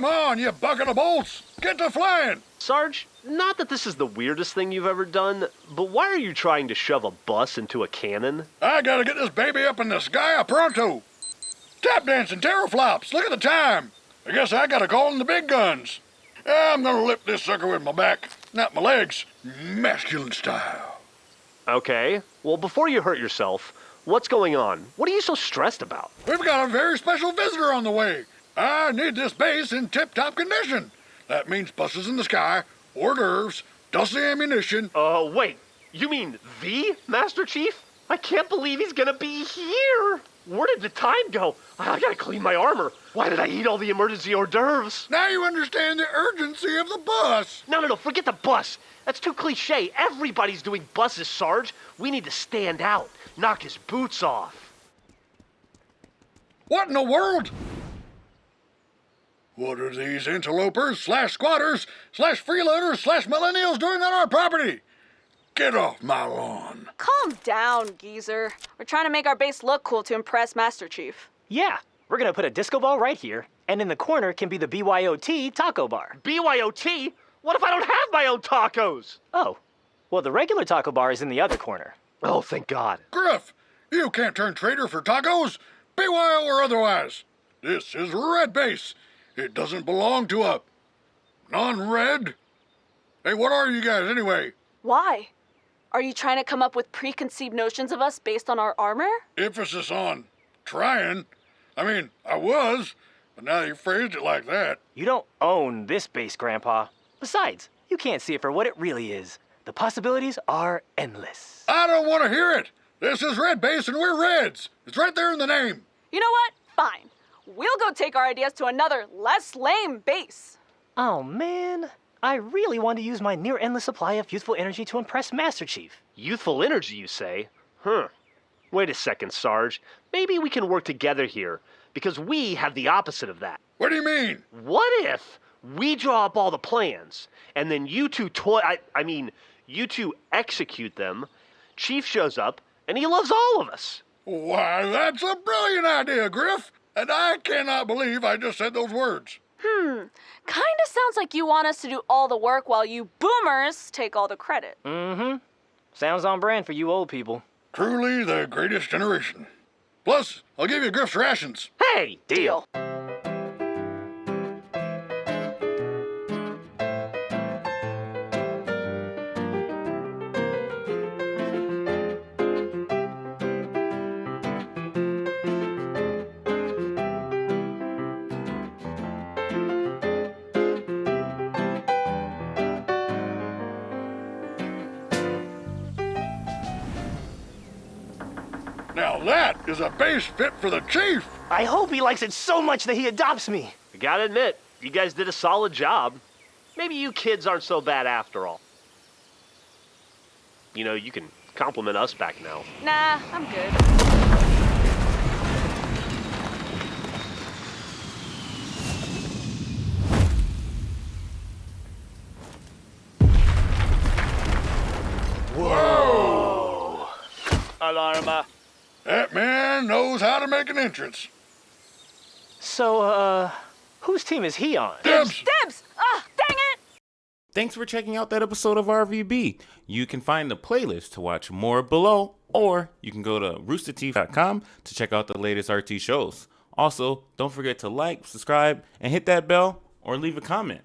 Come on, you bucket of bolts! Get to flying! Sarge, not that this is the weirdest thing you've ever done, but why are you trying to shove a bus into a cannon? I gotta get this baby up in the sky pronto. Tap dancing teraflops, look at the time. I guess I gotta call in the big guns. I'm gonna lift this sucker with my back, not my legs. Masculine style. Okay, well, before you hurt yourself, what's going on? What are you so stressed about? We've got a very special visitor on the way. I need this base in tip-top condition. That means buses in the sky, hors d'oeuvres, dusty ammunition. Uh, wait, you mean the Master Chief? I can't believe he's gonna be here! Where did the time go? I gotta clean my armor. Why did I eat all the emergency hors d'oeuvres? Now you understand the urgency of the bus. No, no, no, forget the bus. That's too cliche. Everybody's doing buses, Sarge. We need to stand out, knock his boots off. What in the world? What are these interlopers slash squatters slash freeloaders slash millennials doing on our property? Get off my lawn. Calm down, geezer. We're trying to make our base look cool to impress Master Chief. Yeah, we're gonna put a disco ball right here, and in the corner can be the BYOT taco bar. BYOT? What if I don't have my own tacos? Oh, well, the regular taco bar is in the other corner. Oh, thank God. Grif, you can't turn traitor for tacos, BYO or otherwise. This is Red Base. It doesn't belong to a non-red. Hey, what are you guys anyway? Why? Are you trying to come up with preconceived notions of us based on our armor? Emphasis on trying. I mean, I was, but now you phrased it like that. You don't own this base, Grandpa. Besides, you can't see it for what it really is. The possibilities are endless. I don't want to hear it. This is Red Base and we're Reds. It's right there in the name. You know what? Fine. We'll go take our ideas to another, less lame base. Oh, man. I really want to use my near endless supply of youthful energy to impress Master Chief. Youthful energy, you say? Huh. Wait a second, Sarge. Maybe we can work together here, because we have the opposite of that. What do you mean? What if we draw up all the plans, and then you two toy I, I mean, you two execute them, Chief shows up, and he loves all of us. Why, that's a brilliant idea, Grif. And I cannot believe I just said those words. Hmm. Kinda sounds like you want us to do all the work while you boomers take all the credit. Mm-hmm. Sounds on brand for you old people. Truly the greatest generation. Plus, I'll give you Grif's rations. Hey, deal. Now that is a base fit for the chief. I hope he likes it so much that he adopts me. I gotta admit, you guys did a solid job. Maybe you kids aren't so bad after all. You know, you can compliment us back now. Nah, I'm good. Whoa! Alarma. That man knows how to make an entrance. So, uh, whose team is he on? Dibs! Dibs! Ah, dang it! Thanks for checking out that episode of RVB. You can find the playlist to watch more below, or you can go to roosterteeth.com to check out the latest RT shows. Also, don't forget to like, subscribe, and hit that bell or leave a comment.